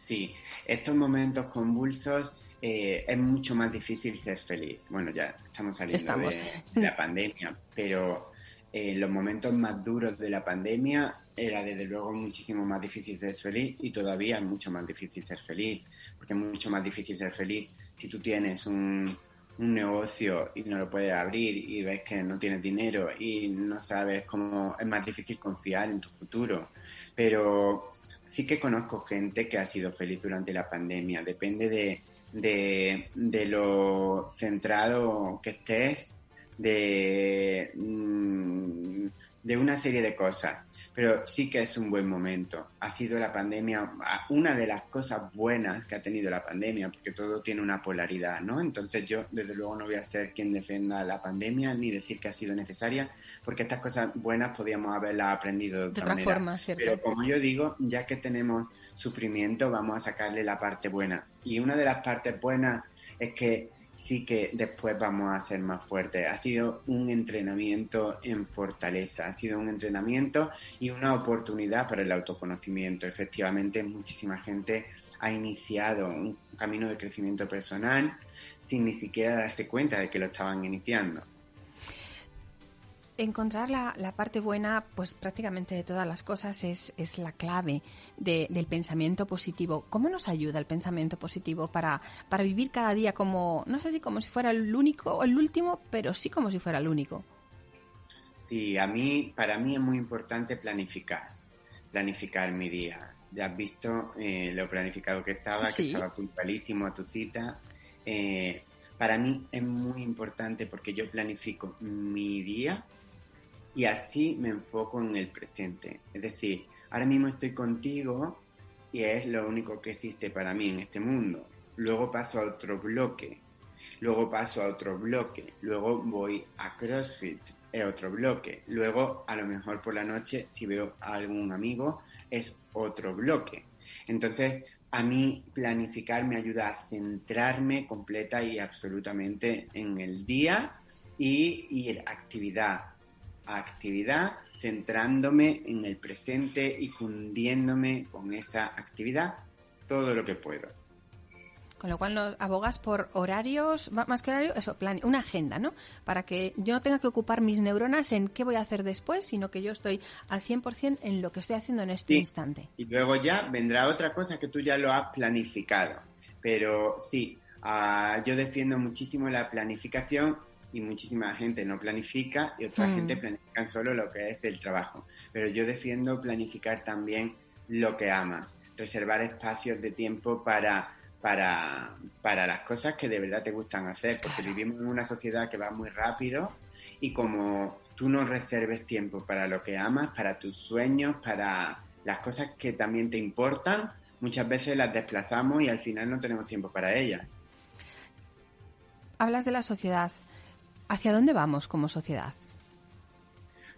Sí, estos momentos convulsos eh, es mucho más difícil ser feliz. Bueno, ya estamos saliendo De, la pandemia, pero en eh, los momentos más duros de la pandemia era desde luego muchísimo más difícil ser feliz y todavía es mucho más difícil ser feliz, porque es mucho más difícil ser feliz si tú tienes un, un negocio y no lo puedes abrir y ves que no tienes dinero y no sabes cómo es más difícil confiar en tu futuro. Pero sí que conozco gente que ha sido feliz durante la pandemia. Depende de, de, lo centrado que estés, de, mm, de una serie de cosas pero sí que es un buen momento. Ha sido la pandemia una de las cosas buenas que ha tenido la pandemia, porque todo tiene una polaridad, ¿no? Entonces yo desde luego no voy a ser quien defienda la pandemia ni decir que ha sido necesaria, porque estas cosas buenas podíamos haberlas aprendido de otra, Forma, ¿cierto? Pero como yo digo, ya que tenemos sufrimiento, vamos a sacarle la parte buena. Y una de las partes buenas es que sí que después vamos a ser más fuertes. Ha sido un entrenamiento en fortaleza, ha sido un entrenamiento y una oportunidad para el autoconocimiento. Efectivamente, muchísima gente ha iniciado un camino de crecimiento personal sin ni siquiera darse cuenta de que lo estaban iniciando encontrar la, la, parte buena, pues prácticamente de todas las cosas es, es la clave del pensamiento positivo. ¿Cómo nos ayuda el pensamiento positivo para, para vivir cada día como, no sé si como si fuera el único o el último, pero sí como si fuera el único? Sí, a mí, para mí es muy importante planificar, planificar mi día. Ya has visto eh, lo planificado que estaba, que estaba puntualísimo a tu cita. Eh, para mí es muy importante porque yo planifico mi día y así me enfoco en el presente. Es decir, ahora mismo estoy contigo y es lo único que existe para mí en este mundo. Luego paso a otro bloque, luego paso a otro bloque, luego voy a CrossFit, es otro bloque, luego a lo mejor por la noche si veo a algún amigo es otro bloque. Entonces, a mí planificar me ayuda a centrarme completa y absolutamente en el día y ir actividad actividad, centrándome en el presente y fundiéndome con esa actividad todo lo que puedo. Con lo cual nos abogas por horarios, más que horario, eso, plan, una agenda, ¿no? Para que yo no tenga que ocupar mis neuronas en qué voy a hacer después, sino que yo estoy al 100% en lo que estoy haciendo en este instante. Y luego ya vendrá otra cosa que tú ya lo has planificado. Pero sí, ah, yo defiendo muchísimo la planificación y muchísima gente no planifica y otra mm. gente planifica solo lo que es el trabajo. Pero yo defiendo planificar también lo que amas, reservar espacios de tiempo para, para, para las cosas que de verdad te gustan hacer, porque vivimos en una sociedad que va muy rápido y como tú no reserves tiempo para lo que amas, para tus sueños, para las cosas que también te importan, muchas veces las desplazamos y al final no tenemos tiempo para ellas. Hablas de la sociedad. ¿Hacia dónde vamos como sociedad?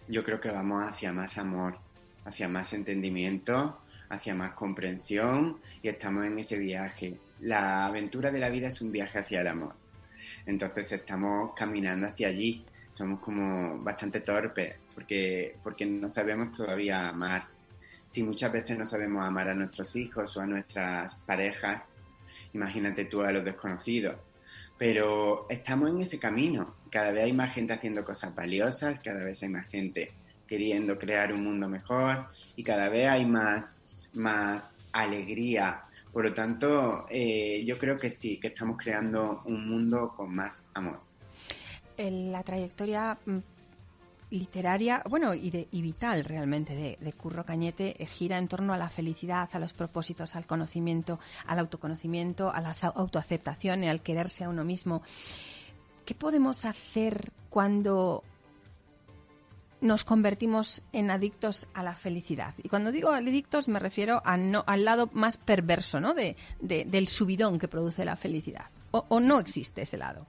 Yo creo que vamos hacia más amor, hacia más entendimiento, hacia más comprensión y estamos en ese viaje. La aventura de la vida es un viaje hacia el amor. Entonces estamos caminando hacia allí. Somos como bastante torpes porque, porque no sabemos todavía amar. Si muchas veces no sabemos amar a nuestros hijos o a nuestras parejas, imagínate tú a los desconocidos. Pero estamos en ese camino. Cada vez hay más gente haciendo cosas valiosas, cada vez hay más gente queriendo crear un mundo mejor y cada vez hay más, más alegría. Por lo tanto, eh, yo creo que sí, que estamos creando un mundo con más amor. La trayectoria mm, literaria, bueno, y, de, y vital realmente de, Curro Cañete eh, gira en torno a la felicidad, a los propósitos, al conocimiento, al autoconocimiento, a la autoaceptación y al quererse a uno mismo. ¿Qué podemos hacer cuando nos convertimos en adictos a la felicidad? Y cuando digo adictos me refiero no, al lado más perverso ¿no? de, del subidón que produce la felicidad. O, no existe ese lado?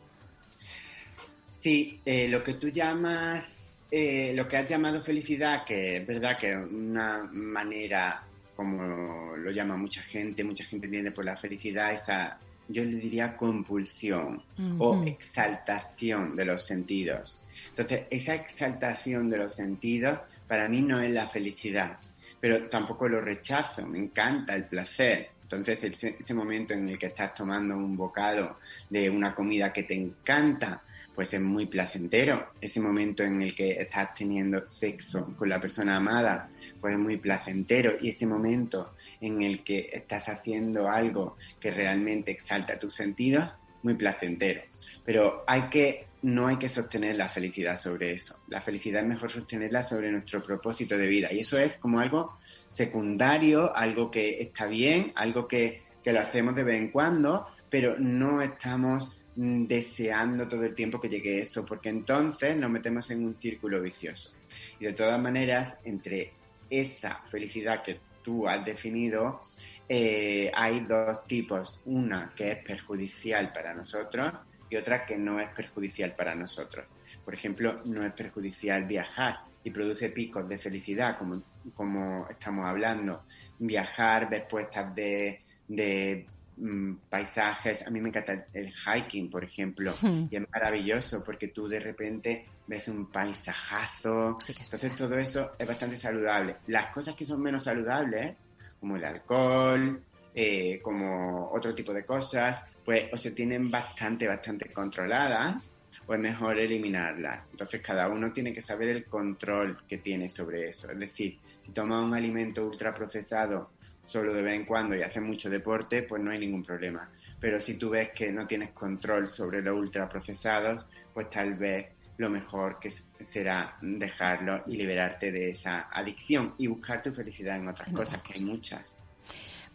Sí, eh, lo que tú llamas eh, lo que has llamado felicidad, que es verdad que una manera, como lo llama mucha gente, mucha gente entiende por la felicidad esa, yo le diría compulsión o exaltación de los sentidos. Entonces, esa exaltación de los sentidos para mí no es la felicidad, pero tampoco lo rechazo, me encanta el placer. Entonces, ese, ese momento en el que estás tomando un bocado de una comida que te encanta, es muy placentero. Ese momento en el que estás teniendo sexo con la persona amada, es muy placentero. Y ese momento en el que estás haciendo algo que realmente exalta tus sentidos, muy placentero. Pero hay que, no hay que sostener la felicidad sobre eso. La felicidad es mejor sostenerla sobre nuestro propósito de vida. Y eso es como algo secundario, algo que está bien, algo que, que lo hacemos de vez en cuando, pero no estamos deseando todo el tiempo que llegue eso, porque entonces nos metemos en un círculo vicioso. Y de todas maneras, entre esa felicidad que tú has definido, eh, hay dos tipos, una que es perjudicial para nosotros y otra que no es perjudicial para nosotros. Por ejemplo, no es perjudicial viajar y produce picos de felicidad, como, como estamos hablando. Viajar, ver puestas de, de Mm, paisajes. A mí me encanta el hiking, por ejemplo, y es maravilloso porque tú de repente ves un paisajazo. Entonces todo eso es bastante saludable. Las cosas que son menos saludables, como el alcohol, eh, como otro tipo de cosas, pues o se tienen bastante, bastante controladas o es mejor eliminarlas. Entonces cada uno tiene que saber el control que tiene sobre eso. Es decir, si toma un alimento ultraprocesado solo de vez en cuando y haces mucho deporte, pues no hay ningún problema. Pero si tú ves que no tienes control sobre los ultraprocesados, pues tal vez lo mejor que será dejarlo y liberarte de esa adicción y buscar tu felicidad en otras cosas, que hay muchas.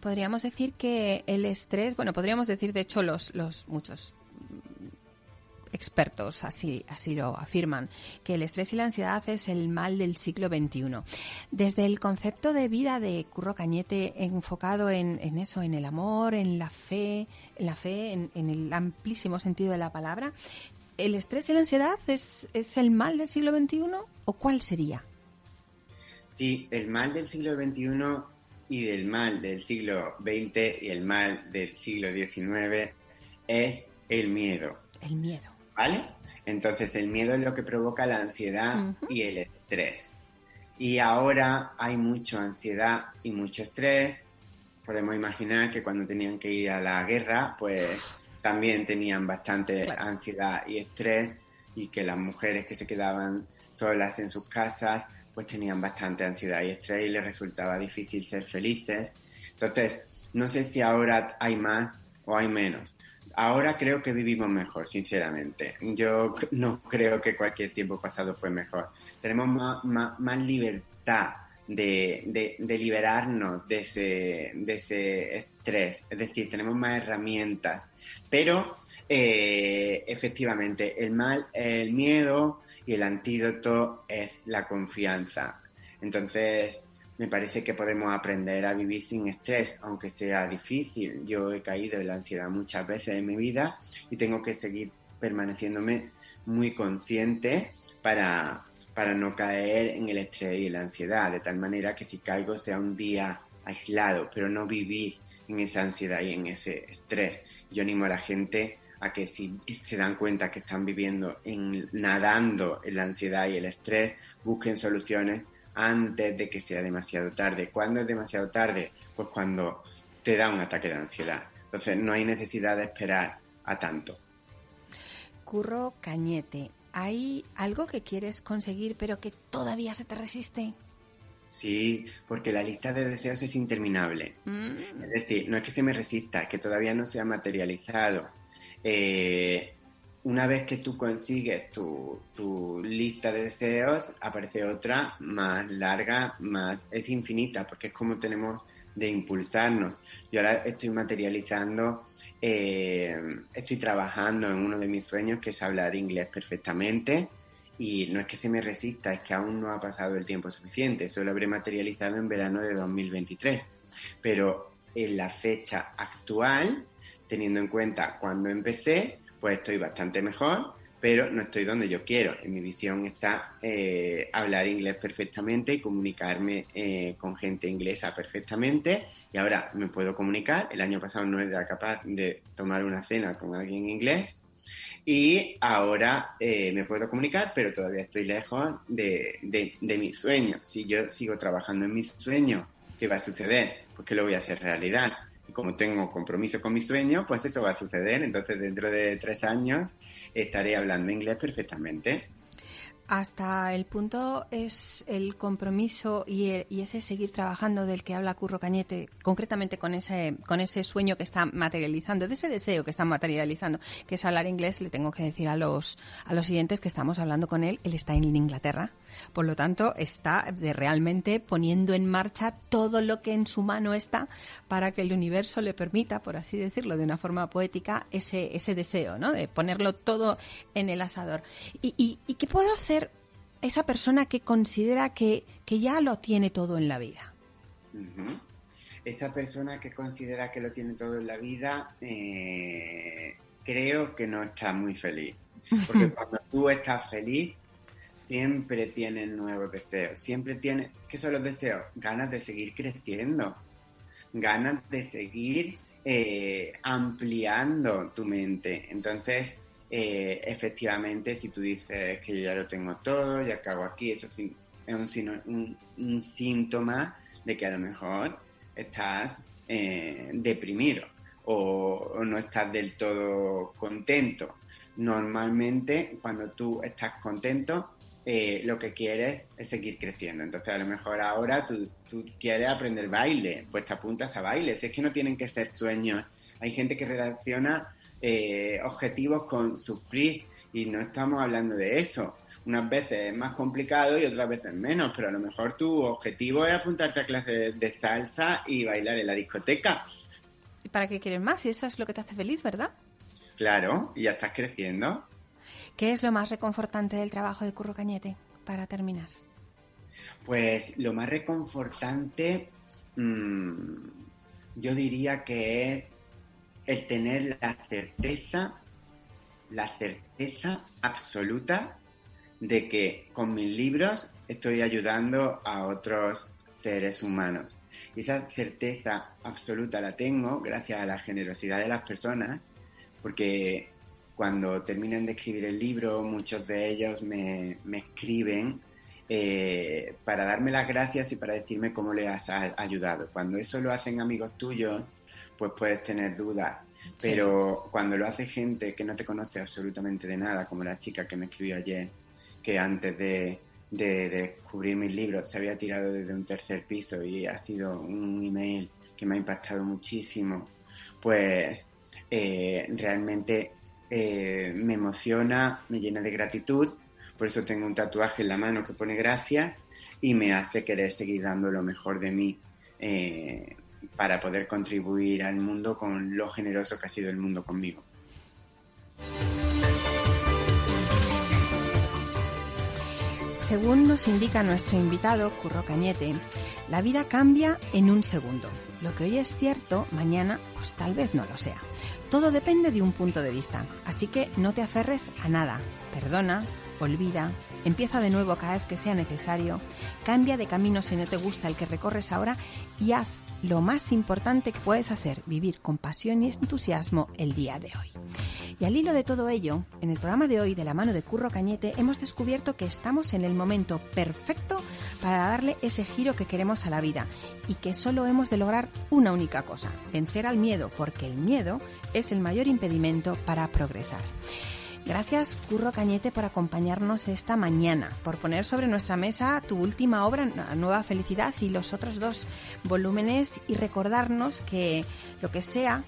Podríamos decir que el estrés, bueno, podríamos decir de hecho los, los muchos expertos así, así lo afirman, que el estrés y la ansiedad es el mal del siglo XXI. Desde el concepto de vida de Curro Cañete enfocado en, eso, en el amor, en la fe, en la fe, en, el amplísimo sentido de la palabra, ¿el estrés y la ansiedad es, es el mal del siglo XXI o cuál sería? Sí, el mal del siglo XXI y del mal del siglo XX y el mal del siglo XIX es el miedo. El miedo. ¿Vale? Entonces el miedo es lo que provoca la ansiedad y el estrés. Y ahora hay mucha ansiedad y mucho estrés. Podemos imaginar que cuando tenían que ir a la guerra, pues también tenían bastante ansiedad y estrés y que las mujeres que se quedaban solas en sus casas, pues tenían bastante ansiedad y estrés y les resultaba difícil ser felices. Entonces, no sé si ahora hay más o hay menos, ahora creo que vivimos mejor, sinceramente. Yo no creo que cualquier tiempo pasado fue mejor. Tenemos más, libertad de, liberarnos de ese, de ese estrés. Es decir, tenemos más herramientas. Pero eh, efectivamente, el mal, el miedo y el antídoto es la confianza. Entonces, me parece que podemos aprender a vivir sin estrés, aunque sea difícil. Yo he caído en la ansiedad muchas veces en mi vida y tengo que seguir permaneciéndome muy consciente para, para no caer en el estrés y la ansiedad, de tal manera que si caigo sea un día aislado, pero no vivir en esa ansiedad y en ese estrés. Yo animo a la gente a que si se dan cuenta que están viviendo en, nadando en la ansiedad y el estrés, busquen soluciones antes de que sea demasiado tarde. ¿Cuándo es demasiado tarde? Pues cuando te da un ataque de ansiedad. Entonces no hay necesidad de esperar a tanto. Curro Cañete, ¿hay algo que quieres conseguir pero que todavía se te resiste? Sí, porque la lista de deseos es interminable. Mm. Es decir, no es que se me resista, es que todavía no se ha materializado. Eh, una vez que tú consigues tu, tu, lista de deseos, aparece otra más larga, más es infinita, porque es como tenemos de impulsarnos. Yo ahora estoy materializando, eh, estoy trabajando en uno de mis sueños, que es hablar inglés perfectamente, y no es que se me resista, es que aún no ha pasado el tiempo suficiente, eso lo habré materializado en verano de 2023. Pero en la fecha actual, teniendo en cuenta cuando empecé, pues estoy bastante mejor, pero no estoy donde yo quiero. En mi visión está eh, hablar inglés perfectamente y comunicarme eh, con gente inglesa perfectamente. Y ahora me puedo comunicar. El año pasado no era capaz de tomar una cena con alguien en inglés. Y ahora eh, me puedo comunicar, pero todavía estoy lejos de, de, de mi sueño. Si yo sigo trabajando en mi sueño, ¿qué va a suceder? Pues que lo voy a hacer realidad como tengo compromiso con mi sueño, pues eso va a suceder. Entonces, dentro de tres años estaré hablando inglés perfectamente. Hasta el punto es el compromiso y, ese seguir trabajando del que habla Curro Cañete, concretamente con ese, con ese sueño que está materializando, de ese deseo que está materializando, que es hablar inglés. Le tengo que decir a los, a los siguientes que estamos hablando con él, él está en Inglaterra, por lo tanto está de realmente poniendo en marcha todo lo que en su mano está para que el universo le permita, por así decirlo, de una forma poética, ese, ese deseo, ¿no? De ponerlo todo en el asador. ¿Y, y, y qué puedo hacer? Esa persona que considera que, ya lo tiene todo en la vida? Esa persona que considera que lo tiene todo en la vida, eh, creo que no está muy feliz. Porque cuando tú estás feliz, siempre tienes nuevos deseos. Siempre tienes, ¿qué son los deseos? Ganas de seguir creciendo, ganas de seguir eh, ampliando tu mente. Entonces, eh, efectivamente, si tú dices que yo ya lo tengo todo, ya cago aquí, eso es un, síntoma de que a lo mejor estás eh, deprimido o, no estás del todo contento. Normalmente, cuando tú estás contento, eh, lo que quieres es seguir creciendo. Entonces, a lo mejor ahora tú, tú quieres aprender baile, pues te apuntas a baile. Si es que no tienen que ser sueños. Hay gente que relaciona eh, objetivos con sufrir y no estamos hablando de eso. Unas veces es más complicado y otras veces menos, pero a lo mejor tu objetivo es apuntarte a clases de salsa y bailar en la discoteca. ¿Y para qué quieres más? Y eso es lo que te hace feliz, ¿verdad? Claro, y ya estás creciendo. ¿Qué es lo más reconfortante del trabajo de Curro Cañete, para terminar? Pues lo más reconfortante, mm, yo diría que es el tener la certeza, la certeza absoluta de que con mis libros estoy ayudando a otros seres humanos. Y esa certeza absoluta la tengo gracias a la generosidad de las personas, porque cuando terminan de escribir el libro, muchos de ellos me, escriben eh, para darme las gracias y para decirme cómo les has ayudado. Cuando eso lo hacen amigos tuyos, pues puedes tener dudas. Pero cuando lo hace gente que no te conoce absolutamente de nada, como la chica que me escribió ayer, que antes de, descubrir mis libros se había tirado desde un tercer piso y ha sido un email que me ha impactado muchísimo, pues eh, realmente eh, me emociona, me llena de gratitud, Por eso tengo un tatuaje en la mano que pone gracias y me hace querer seguir dando lo mejor de mí eh, para poder contribuir al mundo con lo generoso que ha sido el mundo conmigo. Según nos indica nuestro invitado, Curro Cañete, la vida cambia en un segundo. Lo que hoy es cierto, mañana pues tal vez no lo sea. Todo depende de un punto de vista, así que no te aferres a nada. Perdona, olvida, empieza de nuevo cada vez que sea necesario, cambia de camino si no te gusta el que recorres ahora y haz lo más importante que puedes hacer, vivir con pasión y entusiasmo el día de hoy. Y al hilo de todo ello, en el programa de hoy de la mano de Curro Cañete hemos descubierto que estamos en el momento perfecto para darle ese giro que queremos a la vida y que solo hemos de lograr una única cosa, vencer al miedo, porque el miedo es el mayor impedimento para progresar. Gracias, Curro Cañete, por acompañarnos esta mañana, por poner sobre nuestra mesa tu última obra, Nueva Felicidad, y los otros dos volúmenes y recordarnos que lo que sea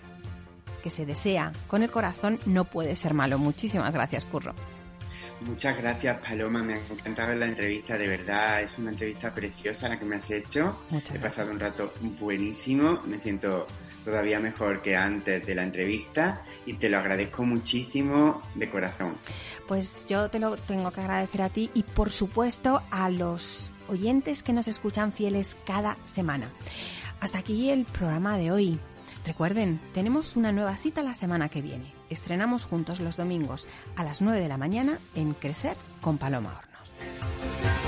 que se desea con el corazón no puede ser malo. Muchísimas gracias, Curro. Muchas gracias, Paloma. Me ha encantado la entrevista. De verdad, es una entrevista preciosa la que me has hecho. He pasado un rato buenísimo. Me siento todavía mejor que antes de la entrevista y te lo agradezco muchísimo de corazón. Pues yo te lo tengo que agradecer a ti y por supuesto a los oyentes que nos escuchan fieles cada semana. Hasta aquí el programa de hoy. Recuerden, tenemos una nueva cita la semana que viene. Estrenamos juntos los domingos a las 9 de la mañana en Crecer con Paloma Horno.